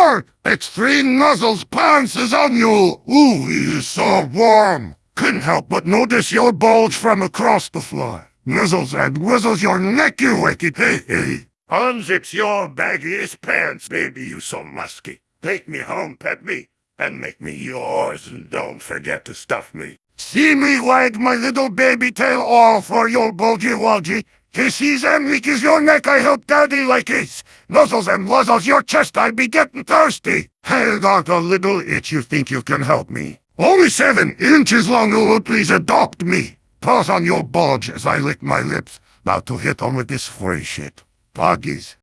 Roar! It's three nuzzles pants is on you! Ooh, is so warm! Couldn't help but notice your bulge from across the floor. Nuzzles and whizzles your neck, you wicked hey hey! Unzips your baggiest pants, baby, you so musky. Take me home, pet me, and make me yours, and don't forget to stuff me. See me wag my little baby tail all for your bulgy walgy. Kisses and as your neck, I help daddy like it. Nuzzles and wuzzles your chest, I be getting thirsty. Hey, got a little itch, you think you can help me? Only seven inches long, oh, please adopt me. Paws on your bulge as I lick my lips, about to hit on with this free shit. Poggies.